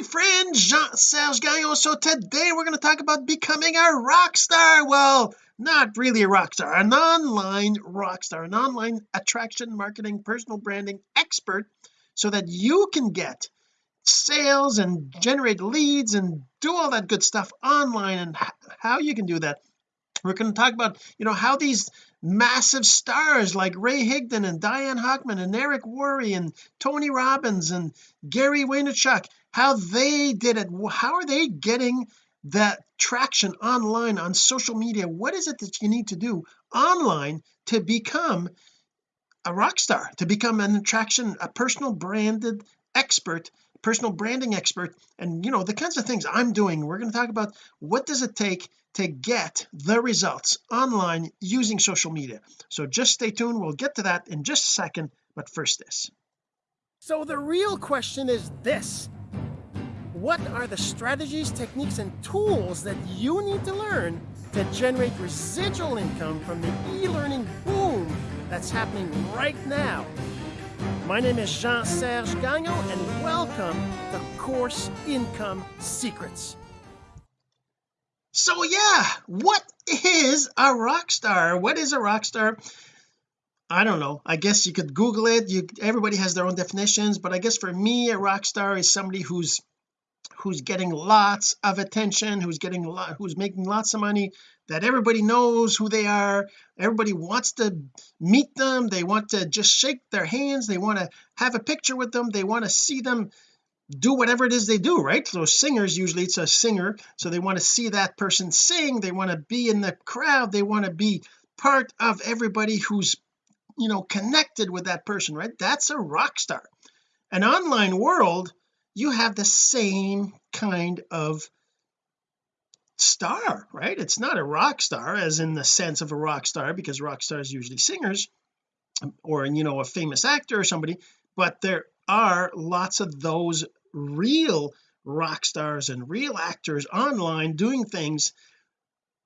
my friend Jean-Serge Gagnon. So today we're going to talk about becoming a rock star. Well not really a rock star an online rock star an online attraction marketing personal branding expert so that you can get sales and generate leads and do all that good stuff online. And how you can do that we're going to talk about you know how these massive stars like Ray Higdon and Diane Hochman and Eric Worre and Tony Robbins and Gary Vaynerchuk how they did it how are they getting that traction online on social media? What is it that you need to do online to become a rock star to become an attraction a personal branded expert personal branding expert? And you know the kinds of things I'm doing we're going to talk about what does it take to get the results online using social media. So just stay tuned we'll get to that in just a second but first this. So the real question is this what are the strategies techniques and tools that you need to learn to generate residual income from the e-learning boom that's happening right now? My name is Jean-Serge Gagnon and welcome to Course Income Secrets. So yeah what is a rock star? What is a rock star? I don't know. I guess you could google it. You everybody has their own definitions but I guess for me a rock star is somebody who's who's getting lots of attention who's getting a lot who's making lots of money that everybody knows who they are. Everybody wants to meet them. They want to just shake their hands. They want to have a picture with them. They want to see them do whatever it is they do right? So singers usually it's a singer so they want to see that person sing. They want to be in the crowd. They want to be part of everybody who's you know connected with that person right? That's a rock star. An online world you have the same kind of star right? It's not a rock star as in the sense of a rock star because rock stars usually singers or you know a famous actor or somebody but there are lots of those real rock stars and real actors online doing things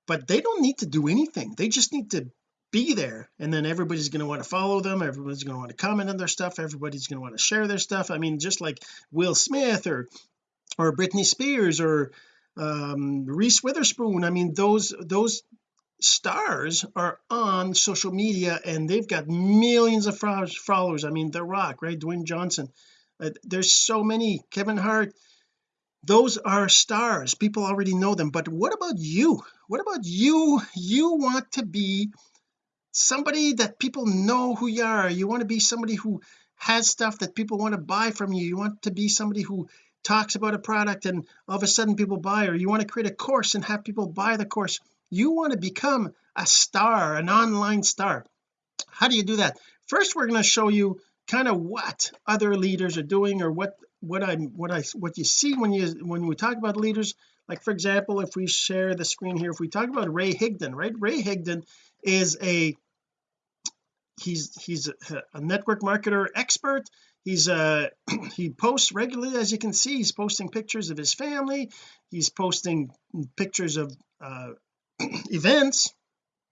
but they don't need to do anything. They just need to be there. And then everybody's going to want to follow them. Everybody's going to want to comment on their stuff. Everybody's going to want to share their stuff. I mean just like Will Smith or or Britney Spears or um Reese Witherspoon. I mean those those stars are on social media and they've got millions of followers. I mean The Rock right? Dwayne Johnson. Uh, there's so many. Kevin Hart. Those are stars. People already know them. But what about you? What about you? You want to be somebody that people know who you are. You want to be somebody who has stuff that people want to buy from you. You want to be somebody who talks about a product and all of a sudden people buy or you want to create a course and have people buy the course. You want to become a star an online star. How do you do that? First we're going to show you kind of what other leaders are doing or what what I'm what I what you see when you when we talk about leaders. Like for example if we share the screen here if we talk about Ray Higdon right? Ray Higdon is a he's he's a, network marketer expert. He's uh he posts regularly as you can see. He's posting pictures of his family. He's posting pictures of uh events.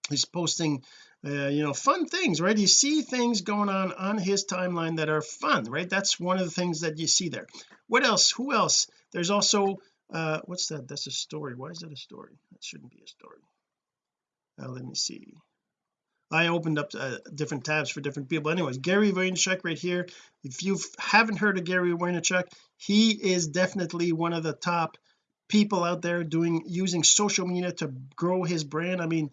He's posting uh, you know fun things right? You see things going on on his timeline that are fun right? That's one of the things that you see there. What else? Who else? There's also uh what's that? That's a story. Why is that a story? That shouldn't be a story. Uh, let me see I opened up uh, different tabs for different people. Anyways Gary Vaynerchuk right here. If you haven't heard of Gary Vaynerchuk he is definitely one of the top people out there doing using social media to grow his brand. I mean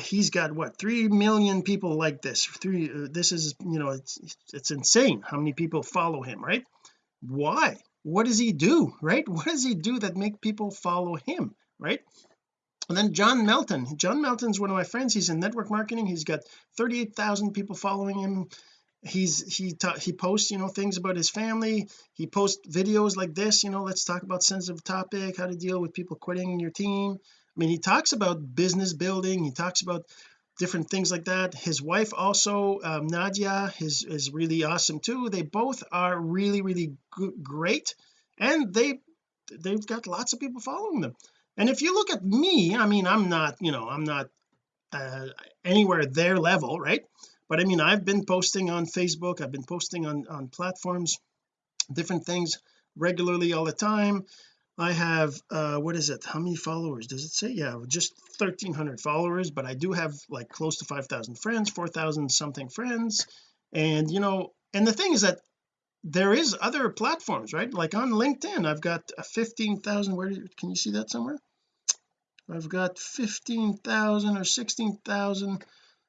he's got what three million people like this. Three uh, this is you know it's it's insane how many people follow him right? Why? What does he do right? What does he do that make people follow him right and then John Melton. John Melton's one of my friends. He's in network marketing. He's got 38,000 people following him. He's he he posts you know things about his family. He posts videos like this you know let's talk about sensitive topic how to deal with people quitting in your team. I mean he talks about business building. He talks about different things like that. His wife also um, Nadia is is really awesome too. They both are really really great. And they they've got lots of people following them and if you look at me I mean I'm not you know I'm not uh, anywhere their level right? But I mean I've been posting on Facebook I've been posting on on platforms different things regularly all the time. I have uh what is it? How many followers does it say? Yeah just 1300 followers but I do have like close to 5,000 friends 4,000 something friends. And you know and the thing is that there is other platforms right? Like on LinkedIn I've got a 15,000 where do, can you see that somewhere? I've got 15,000 or 16,000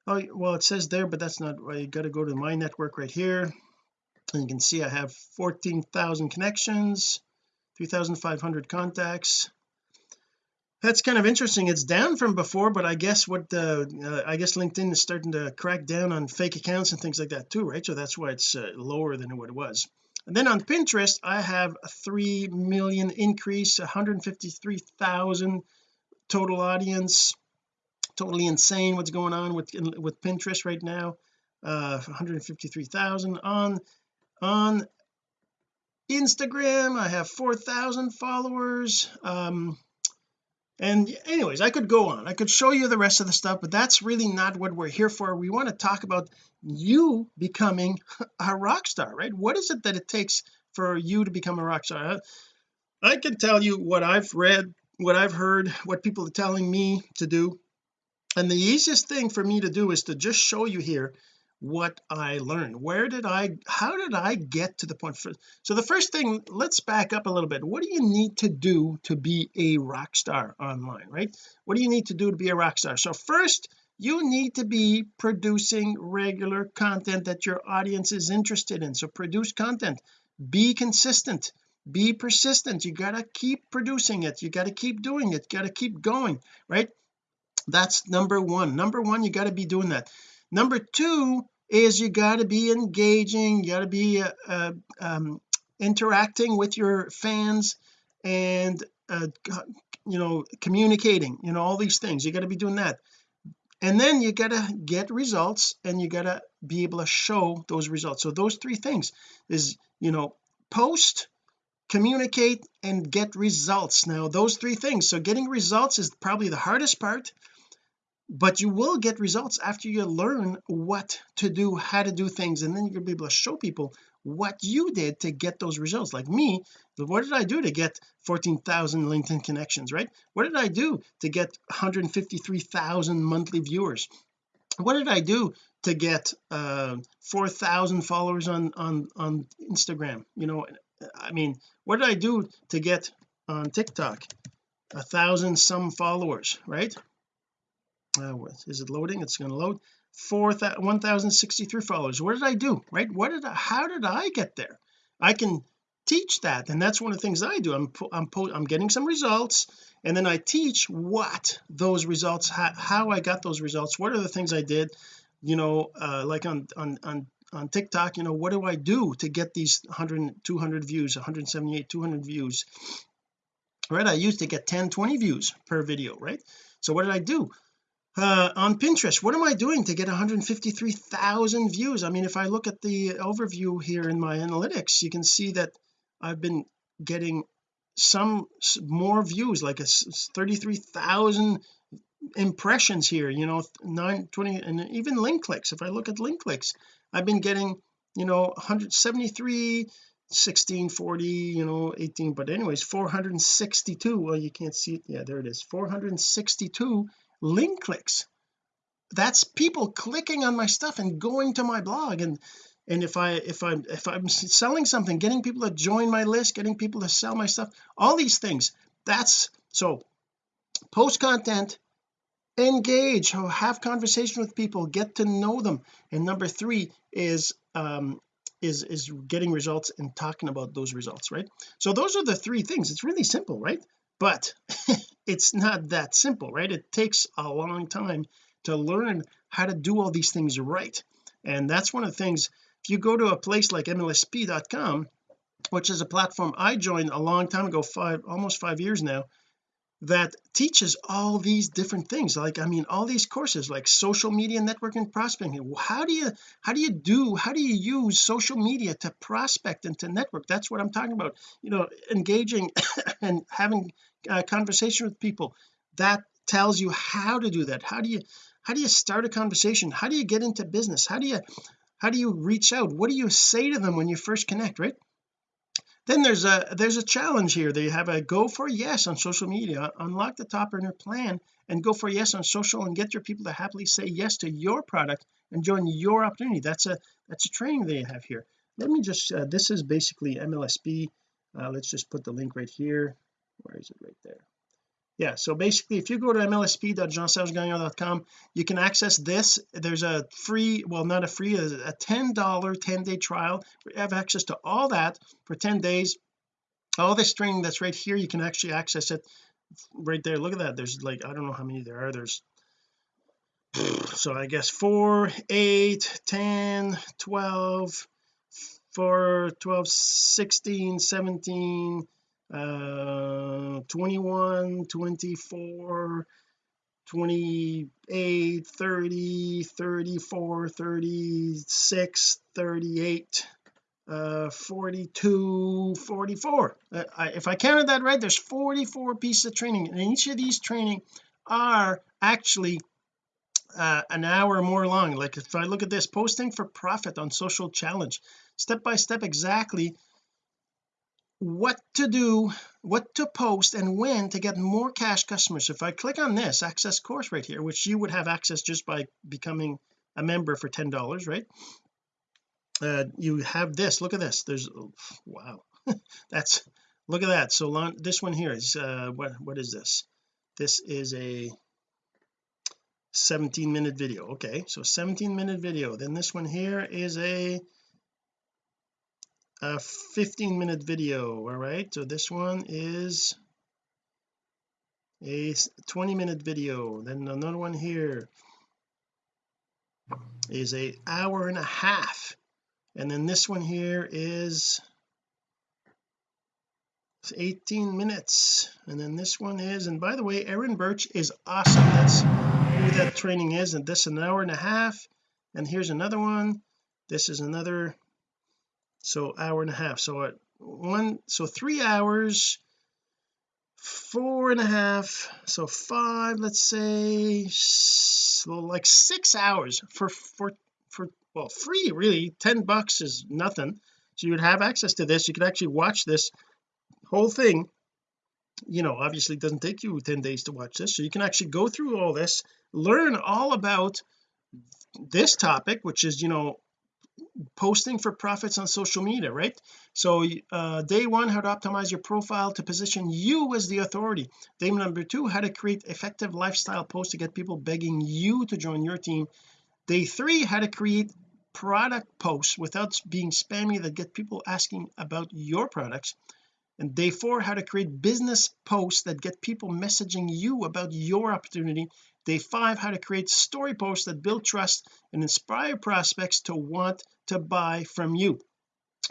oh well it says there but that's not you got to go to my network right here. And you can see I have 14,000 connections 3,500 contacts that's kind of interesting. It's down from before but I guess what the uh, I guess LinkedIn is starting to crack down on fake accounts and things like that too right? So that's why it's uh, lower than what it was. And then on Pinterest I have a 3 million increase 153,000 total audience. Totally insane what's going on with with Pinterest right now uh 153,000 on on Instagram I have 4,000 followers. Um and anyways I could go on. I could show you the rest of the stuff but that's really not what we're here for. We want to talk about you becoming a rock star right? What is it that it takes for you to become a rock star? I, can tell you what I've read what I've heard what people are telling me to do. And the easiest thing for me to do is to just show you here what I learned. Where did I how did I get to the point for so the first thing let's back up a little bit. What do you need to do to be a rock star online right? What do you need to do to be a rock star? So first you need to be producing regular content that your audience is interested in. So produce content. Be consistent. Be persistent. You got to keep producing it. You got to keep doing it. Got to keep going right? That's number one. Number one you got to be doing that number two is you got to be engaging you got to be uh, uh, um, interacting with your fans and uh, you know communicating you know all these things. You got to be doing that. And then you got to get results and you got to be able to show those results. So those three things is you know post communicate and get results. Now those three things. So getting results is probably the hardest part but you will get results after you learn what to do how to do things and then you're gonna be able to show people what you did to get those results. Like me what did I do to get 14,000 LinkedIn connections right? What did I do to get 153,000 monthly viewers? What did I do to get uh 4,000 followers on on on Instagram? You know I mean what did I do to get on TikTok? A thousand some followers right uh, is it loading? It's going to load 4 1063 followers. What did I do right? What did I how did I get there? I can teach that and that's one of the things I do. I'm I'm, I'm getting some results and then I teach what those results how, how I got those results. What are the things I did? You know uh, like on on on on TikTok you know what do I do to get these 100 200 views 178 200 views? Right I used to get 10 20 views per video right? So what did I do uh, on Pinterest what am I doing to get 153,000 views? I mean if I look at the overview here in my analytics you can see that I've been getting some more views like a 33,000 impressions here you know 920 and even link clicks. If I look at link clicks I've been getting you know 173 16 40 you know 18 but anyways 462 well you can't see it. Yeah there it is. 462 link clicks. That's people clicking on my stuff and going to my blog. And and if I if I'm if I'm selling something getting people to join my list getting people to sell my stuff all these things. That's so post content engage have conversation with people get to know them. And number three is um is is getting results and talking about those results right? So those are the three things. It's really simple right but it's not that simple right? It takes a long time to learn how to do all these things right. And that's one of the things if you go to a place like mlsp.com which is a platform I joined a long time ago five almost five years now that teaches all these different things. Like I mean all these courses like social media networking prospecting. How do you how do you do how do you use social media to prospect and to network? That's what I'm talking about. You know engaging and having a conversation with people that tells you how to do that. How do you how do you start a conversation? How do you get into business? How do you how do you reach out? What do you say to them when you first connect right then there's a there's a challenge here. They have a go for yes on social media unlock the top earner plan and go for yes on social and get your people to happily say yes to your product and join your opportunity. That's a that's a training they have here. Let me just uh, this is basically MLSP uh, let's just put the link right here. Where is it? Right there yeah so basically if you go to mlsp.jeansergegagnon.com you can access this. There's a free well not a free a 10 dollar 10 day trial. You have access to all that for 10 days. All this training that's right here you can actually access it right there. Look at that. There's like I don't know how many there are. There's so I guess 4 8 10 12 4 12 16 17 uh 21 24 28 30 34 36 38 uh 42 44 uh, I, if I counted that right there's 44 pieces of training and each of these training are actually uh, an hour or more long. Like if I look at this posting for profit on social challenge. Step by step exactly what to do what to post and when to get more cash customers. If I click on this access course right here which you would have access just by becoming a member for ten dollars right? Uh, you have this. Look at this. There's oh, wow. That's look at that. So long, this one here is uh what what is this? This is a 17 minute video. Okay so 17 minute video. Then this one here is a a 15 minute video all right? So this one is a 20 minute video. Then another one here is a hour and a half. And then this one here is 18 minutes. And then this one is and by the way Erin Birch is awesome. That's who that training is. And this an hour and a half. And here's another one. This is another so hour and a half. So at one so three hours four and a half so five let's say so like six hours for for for well free really. 10 bucks is nothing. So you would have access to this. You could actually watch this whole thing. You know obviously it doesn't take you 10 days to watch this. So you can actually go through all this learn all about this topic which is you know posting for profits on social media right? So uh, day one how to optimize your profile to position you as the authority. Day number two how to create effective lifestyle posts to get people begging you to join your team. Day three how to create product posts without being spammy that get people asking about your products. And day four how to create business posts that get people messaging you about your opportunity day five how to create story posts that build trust and inspire prospects to want to buy from you.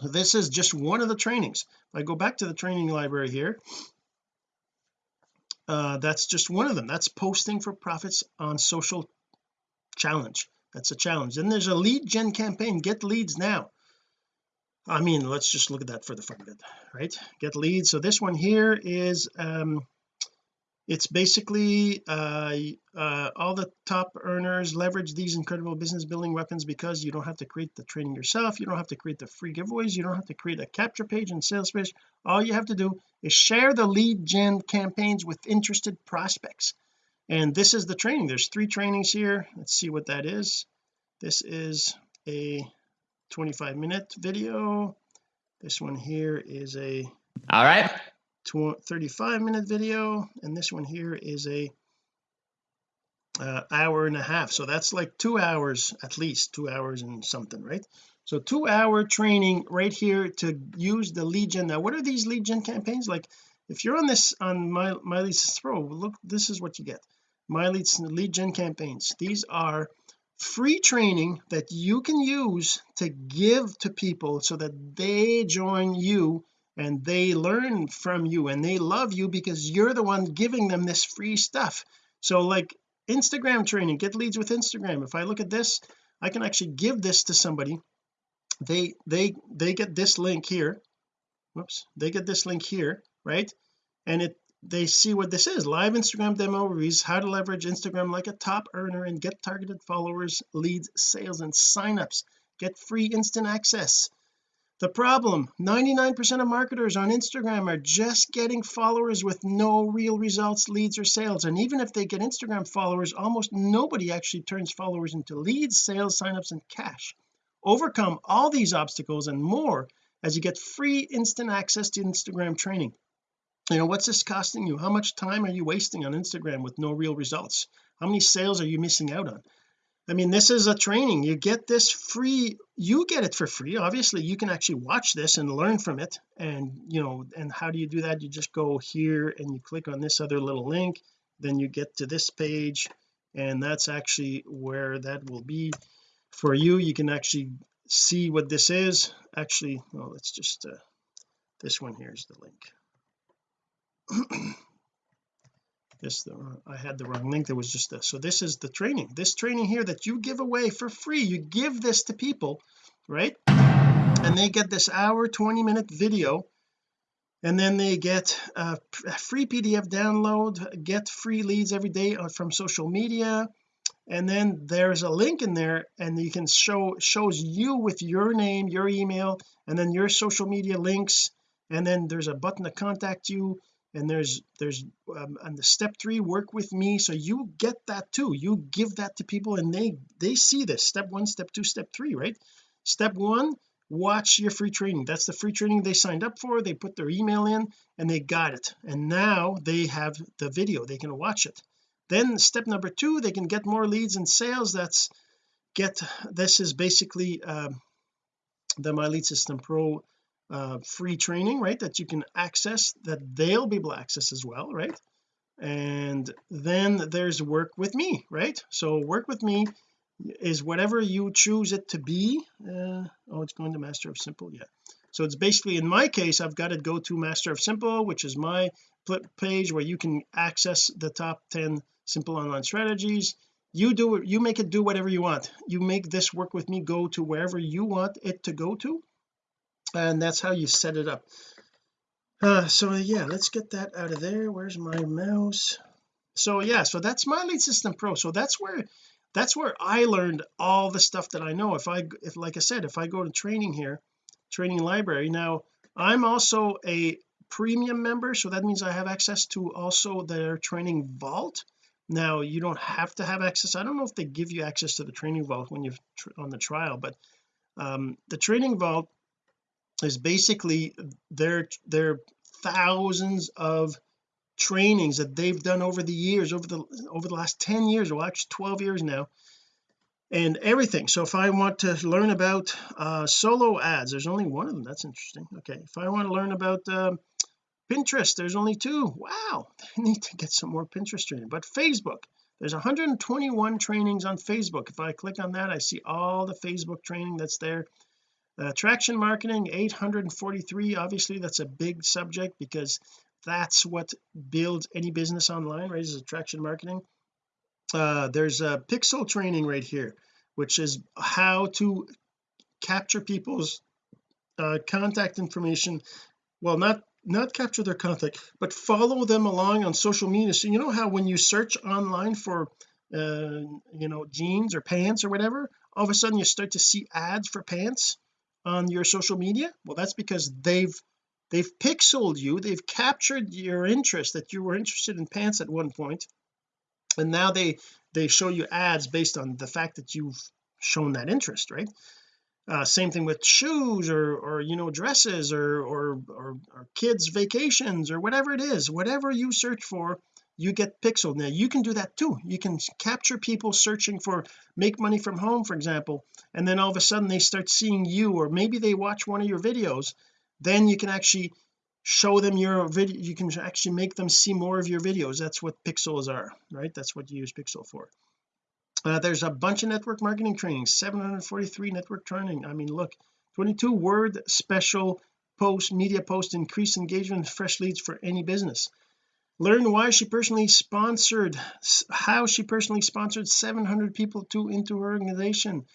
This is just one of the trainings. If I go back to the training library here uh, that's just one of them. That's posting for profits on social challenge. That's a challenge. Then there's a lead gen campaign get leads now. I mean let's just look at that for the fun of it right? Get leads. So this one here is um it's basically uh, uh, all the top earners leverage these incredible business building weapons because you don't have to create the training yourself you don't have to create the free giveaways you don't have to create a capture page and sales page. All you have to do is share the lead gen campaigns with interested prospects. And this is the training. There's three trainings here. Let's see what that is. This is a 25 minute video. This one here is a all right 35 minute video and this one here is a uh, hour and a half. So that's like two hours at least two hours and something right? So two hour training right here to use the lead gen now what are these lead gen campaigns? Like if you're on this on my my leads pro look this is what you get. My leads lead gen campaigns. These are free training that you can use to give to people so that they join you and they learn from you and they love you because you're the one giving them this free stuff. So like Instagram training get leads with Instagram. If I look at this I can actually give this to somebody. They they they get this link here. Whoops. They get this link here right? And it they see what this is. Live Instagram demo reviews how to leverage Instagram like a top earner and get targeted followers leads sales and signups. Get free instant access the problem 99% of marketers on Instagram are just getting followers with no real results leads or sales. And even if they get Instagram followers almost nobody actually turns followers into leads sales signups and cash. Overcome all these obstacles and more as you get free instant access to Instagram training. You know what's this costing you? How much time are you wasting on Instagram with no real results? How many sales are you missing out on I mean this is a training. You get this free you get it for free. Obviously you can actually watch this and learn from it. And you know and how do you do that? You just go here and you click on this other little link. Then you get to this page and that's actually where that will be for you. You can actually see what this is. Actually well let's just uh, this one here is the link this I had the wrong link there was just this. So this is the training. This training here that you give away for free you give this to people right? And they get this hour 20 minute video and then they get a free PDF download get free leads every day uh, from social media and then there's a link in there and you can show shows you with your name your email and then your social media links and then there's a button to contact you and there's there's um, and the step three work with me. So you get that too. You give that to people and they they see this. Step one step two step three right? Step one watch your free training. That's the free training they signed up for. They put their email in and they got it. And now they have the video. They can watch it. Then step number two they can get more leads and sales. That's get this is basically um, the my lead system pro uh, free training right that you can access that they'll be able to access as well right? And then there's work with me right? So work with me is whatever you choose it to be uh, oh it's going to master of simple yeah so it's basically in my case I've got to go to master of simple which is my page where you can access the top 10 simple online strategies. You do it you make it do whatever you want. You make this work with me go to wherever you want it to go to and that's how you set it up. Uh, so yeah let's get that out of there. Where's my mouse? So yeah so that's my lead system pro. So that's where that's where I learned all the stuff that I know. If I if like I said if I go to training here training library now I'm also a premium member so that means I have access to also their training vault. Now you don't have to have access. I don't know if they give you access to the training vault when you're on the trial but um, the training vault is basically their their thousands of trainings that they've done over the years over the over the last 10 years or actually 12 years now and everything. So if I want to learn about uh solo ads there's only one of them. That's interesting. Okay. If I want to learn about um, Pinterest there's only two. Wow. I need to get some more Pinterest training. But Facebook there's 121 trainings on Facebook. If I click on that I see all the Facebook training that's there attraction marketing 843 obviously that's a big subject because that's what builds any business online right is attraction marketing. Uh, there's a pixel training right here which is how to capture people's uh, contact information. Well not not capture their contact but follow them along on social media. So you know how when you search online for uh you know jeans or pants or whatever all of a sudden you start to see ads for pants on your social media? Well that's because they've they've pixeled you. They've captured your interest that you were interested in pants at one point. And now they they show you ads based on the fact that you've shown that interest right? Uh, same thing with shoes or or you know dresses or, or or or kids vacations or whatever it is. Whatever you search for you get pixeled. Now you can do that too. You can capture people searching for make money from home for example and then all of a sudden they start seeing you or maybe they watch one of your videos. Then you can actually show them your video you can actually make them see more of your videos. That's what pixels are right? That's what you use pixel for. Uh, there's a bunch of network marketing training 743 network training. I mean look 22 word special post media post increase engagement fresh leads for any business learn why she personally sponsored how she personally sponsored 700 people to into her organization.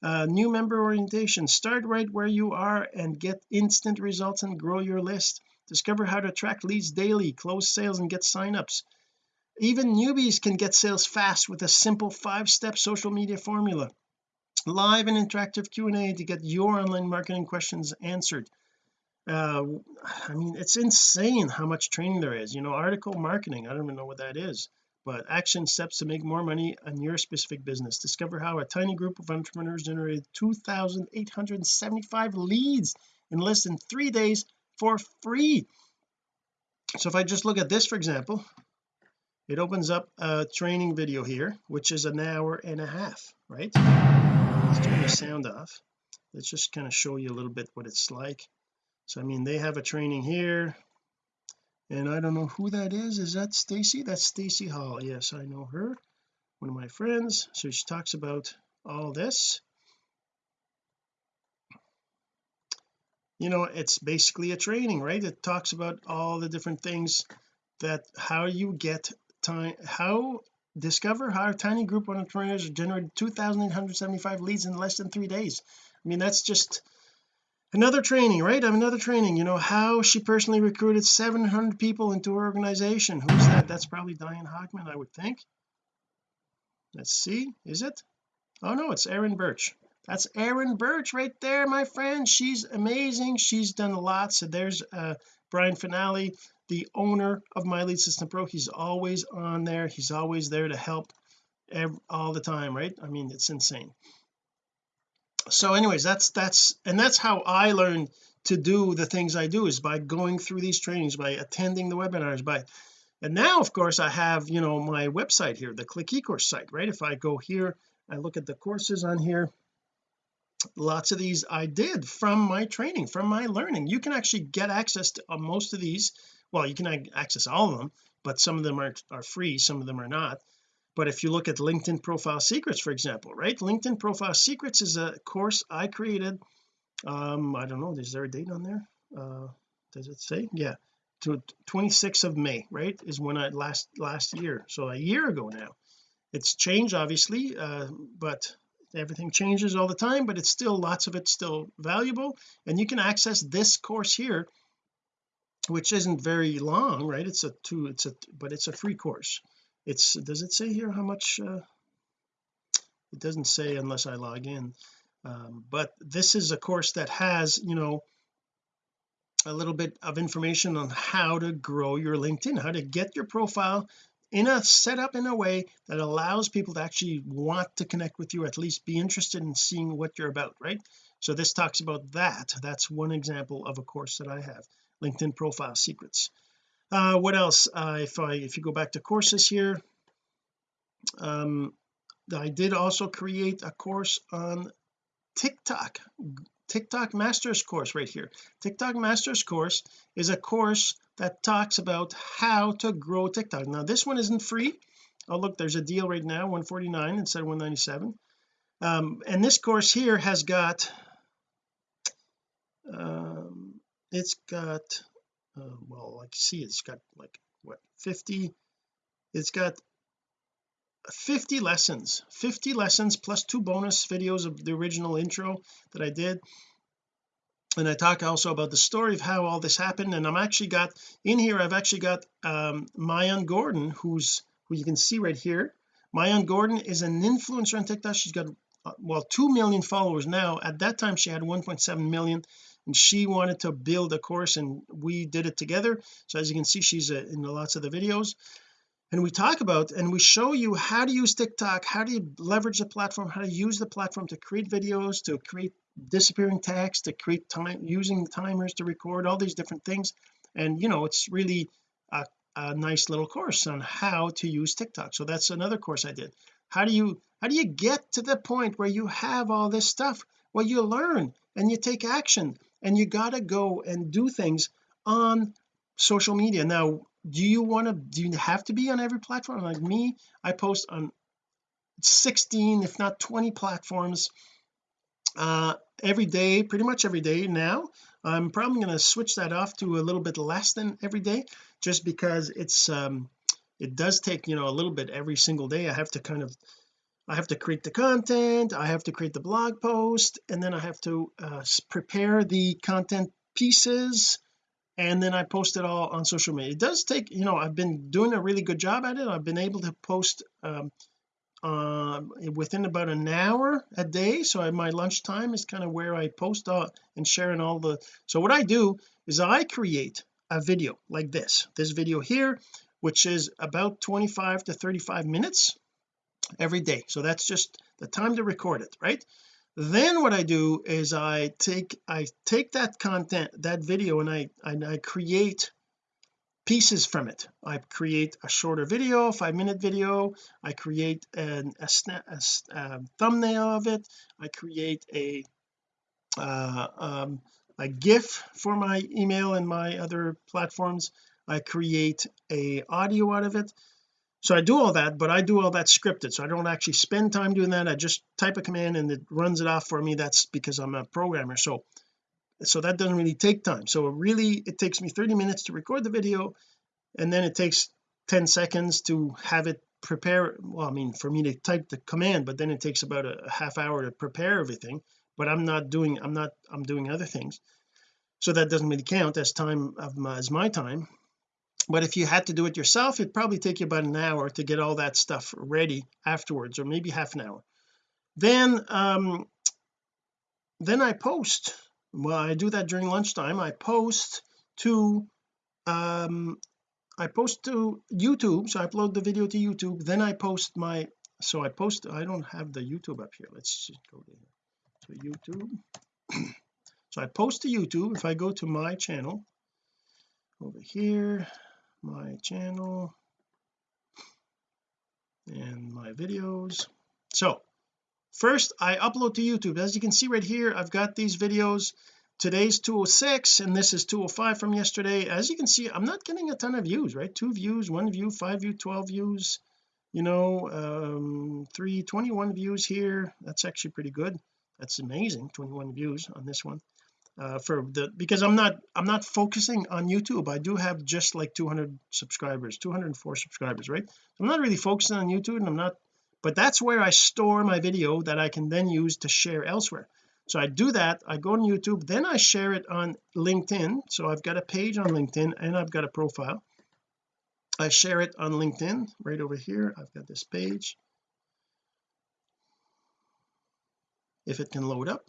Uh, new member orientation. Start right where you are and get instant results and grow your list. Discover how to track leads daily close sales and get signups. Even newbies can get sales fast with a simple five-step social media formula. Live and interactive Q&A to get your online marketing questions answered uh I mean it's insane how much training there is you know article marketing I don't even know what that is but action steps to make more money on your specific business. Discover how a tiny group of entrepreneurs generated 2,875 leads in less than three days for free. So if I just look at this for example it opens up a training video here which is an hour and a half right? Let's turn the sound off. Let's just kind of show you a little bit what it's like so I mean they have a training here. And I don't know who that is. Is that Stacy? That's Stacy Hall. Yes I know her. One of my friends. So she talks about all this. You know it's basically a training right? It talks about all the different things that how you get time how discover how a tiny group of entrepreneurs generated 2,875 leads in less than three days. I mean that's just another training right? Another training you know how she personally recruited 700 people into her organization. Who's that? That's probably Diane Hochman I would think. Let's see. Is it? Oh no it's Erin Birch. That's Erin Birch right there my friend. She's amazing. She's done a lot. So there's uh Brian Fanale the owner of my lead system pro. He's always on there. He's always there to help all the time right? I mean it's insane so anyways that's that's and that's how I learned to do the things I do is by going through these trainings by attending the webinars by and now of course I have you know my website here the click ecourse site right? If I go here I look at the courses on here lots of these I did from my training from my learning. You can actually get access to uh, most of these well you can access all of them but some of them are, are free some of them are not but if you look at LinkedIn profile secrets for example right? LinkedIn profile secrets is a course I created um I don't know is there a date on there? Uh does it say? Yeah. To 26th of May right is when I last last year. So a year ago now. It's changed obviously uh but everything changes all the time but it's still lots of it's still valuable. And you can access this course here which isn't very long right? It's a two it's a but it's a free course it's does it say here how much uh, it doesn't say unless I log in. Um, but this is a course that has you know a little bit of information on how to grow your LinkedIn how to get your profile in a setup in a way that allows people to actually want to connect with you at least be interested in seeing what you're about right? So this talks about that. That's one example of a course that I have LinkedIn profile secrets uh what else? Uh if I if you go back to courses here um I did also create a course on TikTok TikTok Masters course right here. TikTok Masters course is a course that talks about how to grow TikTok. Now this one isn't free. Oh look there's a deal right now 149 instead of 197 um and this course here has got um it's got uh, well like see it's got like what 50 it's got 50 lessons 50 lessons plus two bonus videos of the original intro that I did. And I talk also about the story of how all this happened and I'm actually got in here I've actually got um Maayan Gordon who's who you can see right here. Maayan Gordon is an influencer on TikTok. She's got uh, well 2 million followers now. At that time she had 1.7 million and she wanted to build a course and we did it together. So as you can see she's uh, in lots of the videos. And we talk about and we show you how to use TikTok how do you leverage the platform how to use the platform to create videos to create disappearing text to create time using timers to record all these different things. And you know it's really a, a nice little course on how to use TikTok. So that's another course I did. How do you how do you get to the point where you have all this stuff? Well you learn and you take action and you got to go and do things on social media. Now do you want to do you have to be on every platform? Like me I post on 16 if not 20 platforms uh every day pretty much every day. Now I'm probably going to switch that off to a little bit less than every day just because it's um it does take you know a little bit every single day. I have to kind of I have to create the content I have to create the blog post and then I have to uh, prepare the content pieces and then I post it all on social media. It does take you know I've been doing a really good job at it. I've been able to post um, uh, within about an hour a day so I, my lunchtime is kind of where I post all and sharing all the so what I do is I create a video like this. This video here which is about 25 to 35 minutes every day. So that's just the time to record it right? Then what I do is I take I take that content that video and I and I create pieces from it. I create a shorter video five minute video. I create an, a, snap, a, a thumbnail of it. I create a uh, um, a GIF for my email and my other platforms. I create a audio out of it so I do all that but I do all that scripted. So I don't actually spend time doing that. I just type a command and it runs it off for me. That's because I'm a programmer. So so that doesn't really take time. So really it takes me 30 minutes to record the video and then it takes 10 seconds to have it prepare well I mean for me to type the command but then it takes about a, a half hour to prepare everything. But I'm not doing I'm not I'm doing other things. So that doesn't really count as time of my, as my time but if you had to do it yourself it'd probably take you about an hour to get all that stuff ready afterwards or maybe half an hour. Then um then I post. Well I do that during lunchtime. I post to um I post to YouTube. So I upload the video to YouTube. Then I post my so I post I don't have the YouTube up here. Let's just go to to YouTube. So I post to YouTube. If I go to my channel over here my channel and my videos. So first I upload to YouTube. As you can see right here I've got these videos. Today's 206 and this is 205 from yesterday. As you can see I'm not getting a ton of views right? Two views one view five view 12 views you know um 321 views here. That's actually pretty good. That's amazing 21 views on this one uh, for the because I'm not I'm not focusing on YouTube. I do have just like 200 subscribers 204 subscribers right? I'm not really focusing on YouTube and I'm not but that's where I store my video that I can then use to share elsewhere. So I do that I go on YouTube then I share it on LinkedIn. So I've got a page on LinkedIn and I've got a profile. I share it on LinkedIn right over here. I've got this page. If it can load up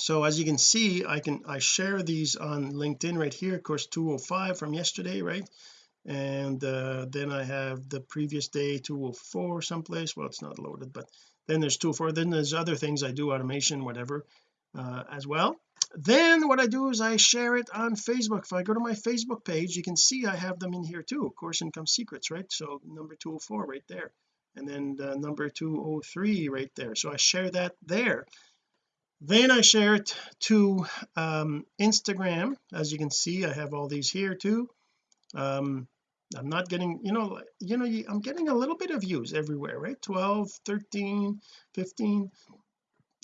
so as you can see I can I share these on LinkedIn right here. Of course 205 from yesterday right? And uh, then I have the previous day 204 someplace. Well it's not loaded but then there's 204 then there's other things I do automation whatever uh, as well. Then what I do is I share it on Facebook. If I go to my Facebook page you can see I have them in here too. Course income secrets right? So number 204 right there. And then the number 203 right there. So I share that there then I share it to um, Instagram. As you can see I have all these here too. Um I'm not getting you know you know I'm getting a little bit of views everywhere right? 12 13 15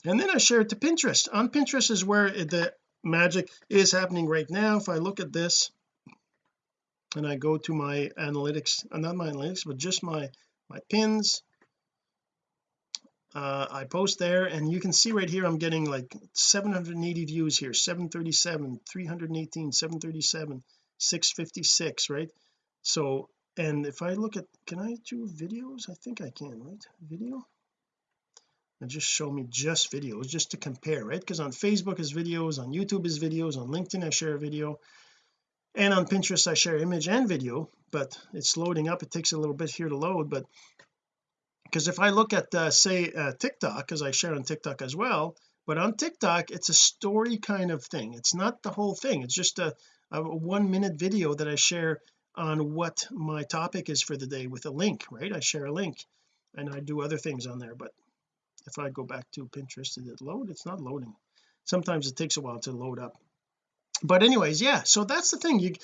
and then I share it to Pinterest. On Pinterest is where the magic is happening right now. If I look at this and I go to my analytics uh, not my analytics but just my my pins uh, I post there and you can see right here I'm getting like 780 views here 737 318 737 656 right? So and if I look at can I do videos? I think I can right? Video? And just show me just videos just to compare right? Because on Facebook is videos on YouTube is videos on LinkedIn I share a video and on Pinterest I share image and video but it's loading up it takes a little bit here to load but because if I look at uh, say uh, TikTok because I share on TikTok as well but on TikTok it's a story kind of thing. It's not the whole thing. It's just a, a one minute video that I share on what my topic is for the day with a link right? I share a link and I do other things on there but if I go back to Pinterest did it load? It's not loading. Sometimes it takes a while to load up but anyways yeah so that's the thing. You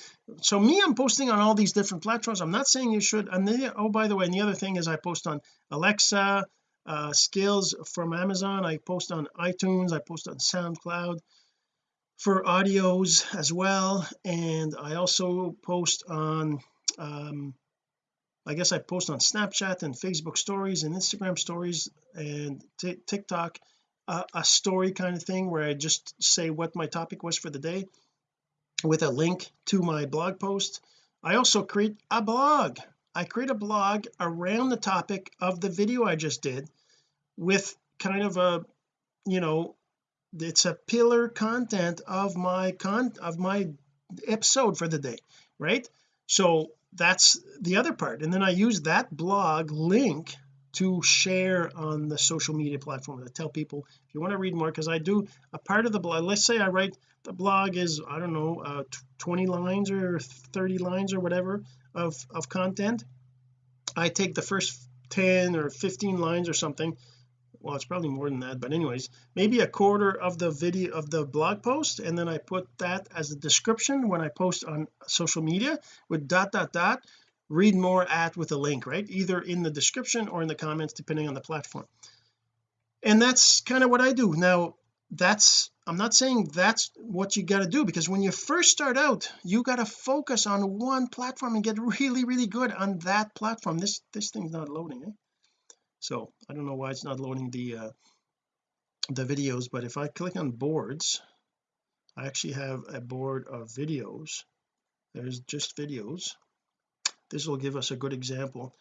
so me I'm posting on all these different platforms. I'm not saying you should and then oh by the way and the other thing is I post on Alexa uh skills from Amazon. I post on iTunes. I post on SoundCloud for audios as well. And I also post on um I guess I post on Snapchat and Facebook stories and Instagram stories and TikTok uh, a story kind of thing where I just say what my topic was for the day with a link to my blog post. I also create a blog. I create a blog around the topic of the video I just did with kind of a you know it's a pillar content of my con of my episode for the day right? So that's the other part. And then I use that blog link to share on the social media platform to tell people if you want to read more because I do a part of the blog let's say I write the blog is I don't know uh, 20 lines or 30 lines or whatever of of content. I take the first 10 or 15 lines or something. Well it's probably more than that but anyways maybe a quarter of the video of the blog post and then I put that as a description when I post on social media with dot dot dot. Read more at with a link right? Either in the description or in the comments depending on the platform. And that's kind of what I do. Now that's I'm not saying that's what you got to do because when you first start out you got to focus on one platform and get really really good on that platform. This this thing's not loading eh? so I don't know why it's not loading the uh the videos but if I click on boards I actually have a board of videos. There's just videos. This will give us a good example.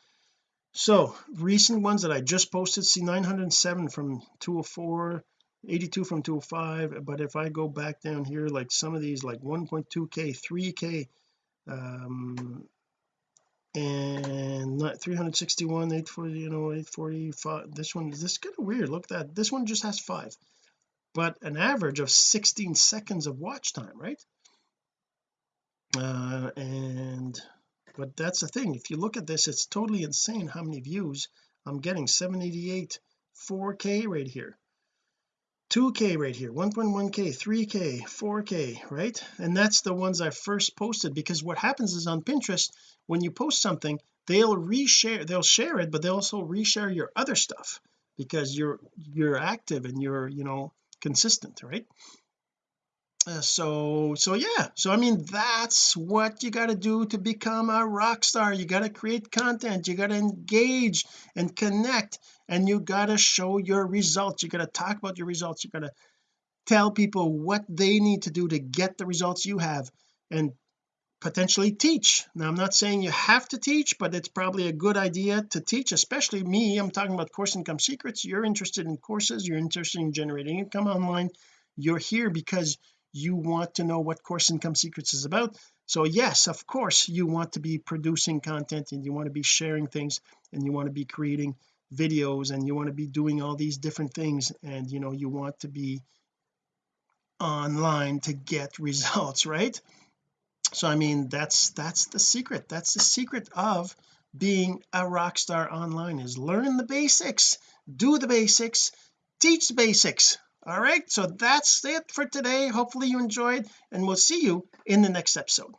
So recent ones that I just posted see 907 from 204 82 from 205 but if I go back down here like some of these like 1.2k 3k um and not 361 840 you know 845 this one this is kind of weird look at that this one just has five but an average of 16 seconds of watch time right? Uh and but that's the thing if you look at this it's totally insane how many views I'm getting 788 4k right here 2k right here 1.1k 3k 4k right? And that's the ones I first posted because what happens is on Pinterest when you post something they'll reshare they'll share it but they also reshare your other stuff because you're you're active and you're you know consistent right uh, so so yeah. So I mean that's what you got to do to become a rock star. You got to create content. You got to engage and connect and you got to show your results. You got to talk about your results. You got to tell people what they need to do to get the results you have and potentially teach. Now I'm not saying you have to teach but it's probably a good idea to teach especially me. I'm talking about course income secrets. You're interested in courses. You're interested in generating income online. You're here because you want to know what course income secrets is about. So yes of course you want to be producing content and you want to be sharing things and you want to be creating videos and you want to be doing all these different things and you know you want to be online to get results right? So I mean that's that's the secret. That's the secret of being a rock star online is learn the basics do the basics teach the basics all right so that's it for today. Hopefully you enjoyed and we'll see you in the next episode.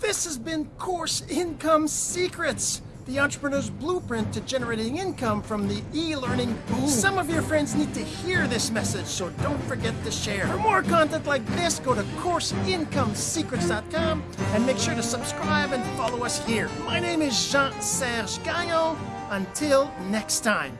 This has been course income secrets the entrepreneur's blueprint to generating income from the e-learning boom some of your friends need to hear this message so don't forget to share. For more content like this go to courseincomesecrets.com and make sure to subscribe and follow us here. My name is Jean-Serge Gagnon. Until next time